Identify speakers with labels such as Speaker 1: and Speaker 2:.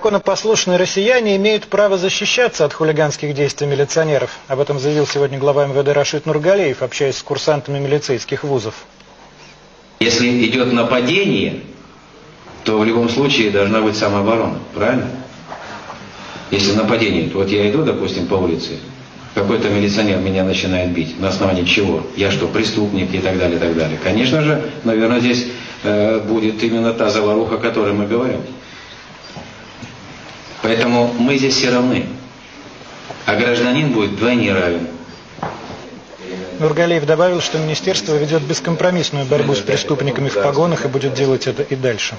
Speaker 1: Законопослушные россияне имеют право защищаться от хулиганских действий милиционеров. Об этом заявил сегодня глава МВД Рашид Нургалеев, общаясь с курсантами милицейских вузов.
Speaker 2: Если идет нападение, то в любом случае должна быть самооборона, правильно? Если нападение, то вот я иду, допустим, по улице, какой-то милиционер меня начинает бить. На основании чего? Я что, преступник и так далее, и так далее. Конечно же, наверное, здесь э, будет именно та заваруха, о которой мы говорим. Поэтому мы здесь все равны. А гражданин будет вдвойне равен.
Speaker 1: Нургалеев добавил, что министерство ведет бескомпромиссную борьбу с преступниками в погонах и будет делать это и дальше.